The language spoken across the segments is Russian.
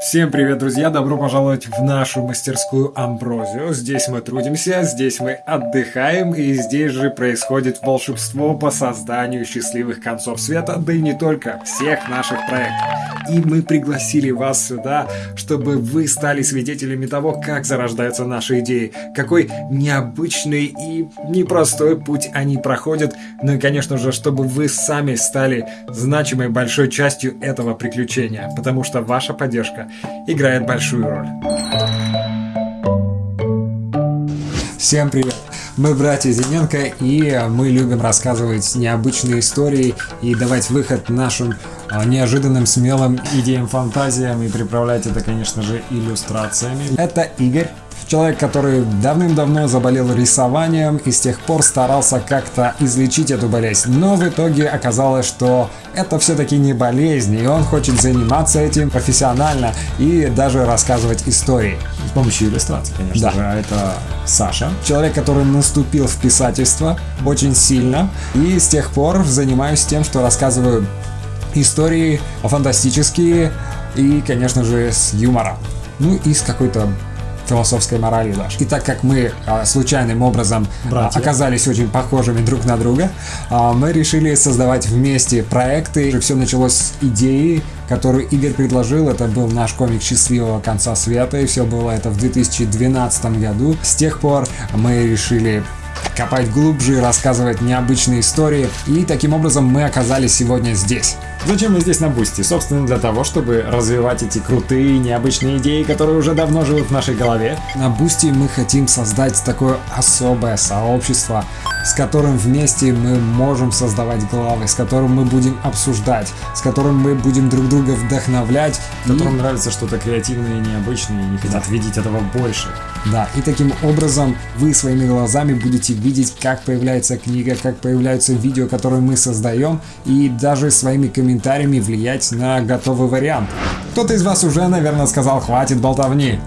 Всем привет, друзья! Добро пожаловать в нашу мастерскую Амброзию. Здесь мы трудимся, здесь мы отдыхаем, и здесь же происходит волшебство по созданию счастливых концов света, да и не только, всех наших проектов. И мы пригласили вас сюда, чтобы вы стали свидетелями того, как зарождаются наши идеи, какой необычный и непростой путь они проходят, ну и, конечно же, чтобы вы сами стали значимой большой частью этого приключения, потому что ваша поддержка играет большую роль. Всем привет! Мы братья Зиненко, и мы любим рассказывать необычные истории и давать выход нашим а, неожиданным, смелым идеям, фантазиям и приправлять это, конечно же, иллюстрациями. Это Игорь. Человек, который давным-давно заболел рисованием и с тех пор старался как-то излечить эту болезнь. Но в итоге оказалось, что это все-таки не болезнь, и он хочет заниматься этим профессионально и даже рассказывать истории. С помощью иллюстраций, конечно да. же. А это Саша. Человек, который наступил в писательство очень сильно. И с тех пор занимаюсь тем, что рассказываю истории фантастические и, конечно же, с юмором. Ну и с какой-то философской морали даже. И так как мы а, случайным образом а, оказались очень похожими друг на друга, а, мы решили создавать вместе проекты. Все началось с идеи, которую Игорь предложил. Это был наш комик «Счастливого конца света», и все было это в 2012 году. С тех пор мы решили копать глубже, рассказывать необычные истории. И таким образом мы оказались сегодня здесь. Зачем мы здесь на Boosty? Собственно, для того, чтобы развивать эти крутые, необычные идеи, которые уже давно живут в нашей голове. На Boosty мы хотим создать такое особое сообщество, с которым вместе мы можем создавать главы, с которым мы будем обсуждать, с которым мы будем друг друга вдохновлять. Которым и... нравится что-то креативное и необычное, и не хотят да. видеть этого больше. Да, и таким образом вы своими глазами будете видеть, как появляется книга, как появляются видео, которые мы создаем, и даже своими комментариями влиять на готовый вариант. Кто-то из вас уже, наверное, сказал «хватит болтовни».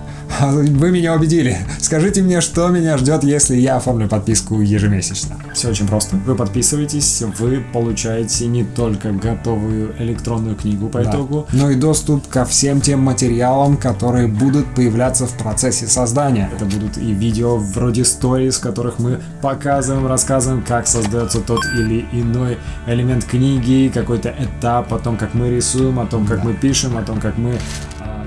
Вы меня убедили. Скажите мне, что меня ждет, если я оформлю подписку ежемесячно. Все очень просто. Вы подписываетесь, вы получаете не только готовую электронную книгу по да. итогу, но и доступ ко всем тем материалам, которые будут появляться в процессе создания. Это будут и видео вроде stories, в которых мы показываем, рассказываем, как создается тот или иной элемент книги, какой-то этап, о том, как мы рисуем, о том, как да. мы пишем, о том, как мы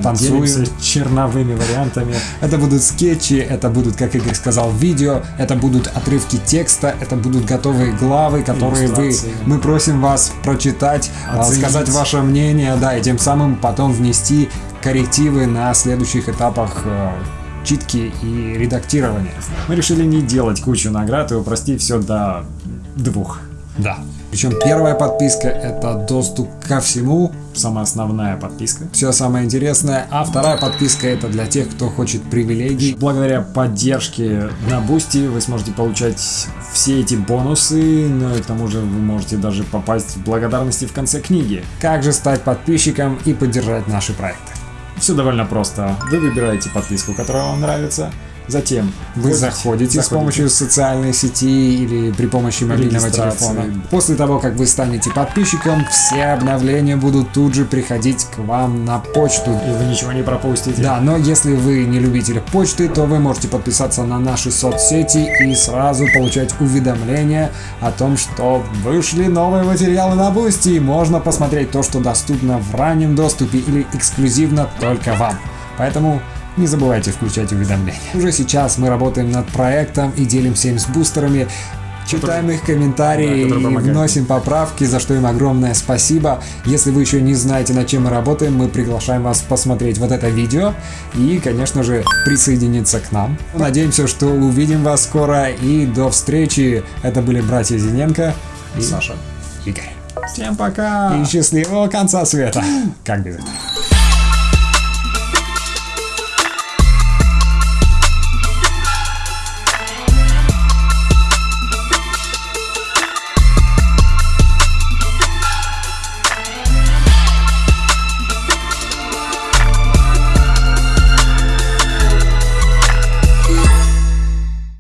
танцуем. черновыми вариантами. Это будут скетчи, это будут, как Игорь сказал, видео, это будут отрывки текста, это будут готовые главы, которые вы, мы просим вас прочитать, а, Оценить. сказать ваше мнение, да, и тем самым потом внести коррективы на следующих этапах э, читки и редактирования. Мы решили не делать кучу наград и упростить все до двух. Да. Причем первая подписка это доступ ко всему, самая основная подписка. Все самое интересное. А вторая подписка это для тех, кто хочет привилегий. Благодаря поддержке на Boosty вы сможете получать все эти бонусы, но и к тому же вы можете даже попасть в благодарности в конце книги. Как же стать подписчиком и поддержать наши проекты? Все довольно просто. Вы выбираете подписку, которая вам нравится, Затем вы заходите, заходите с помощью социальной сети или при помощи мобильного телефона. После того, как вы станете подписчиком, все обновления будут тут же приходить к вам на почту. И вы ничего не пропустите. Да, но если вы не любитель почты, то вы можете подписаться на наши соцсети и сразу получать уведомления о том, что вышли новые материалы на Boosty. Можно посмотреть то, что доступно в раннем доступе или эксклюзивно только вам. Поэтому не забывайте включать уведомления. Уже сейчас мы работаем над проектом и делимся им с бустерами. Читаем их комментарии да, и вносим поправки, за что им огромное спасибо. Если вы еще не знаете, над чем мы работаем, мы приглашаем вас посмотреть вот это видео и, конечно же, присоединиться к нам. Надеемся, что увидим вас скоро и до встречи. Это были братья Зиненко и Саша. Игорь. Всем пока! И счастливого конца света! Как без этого?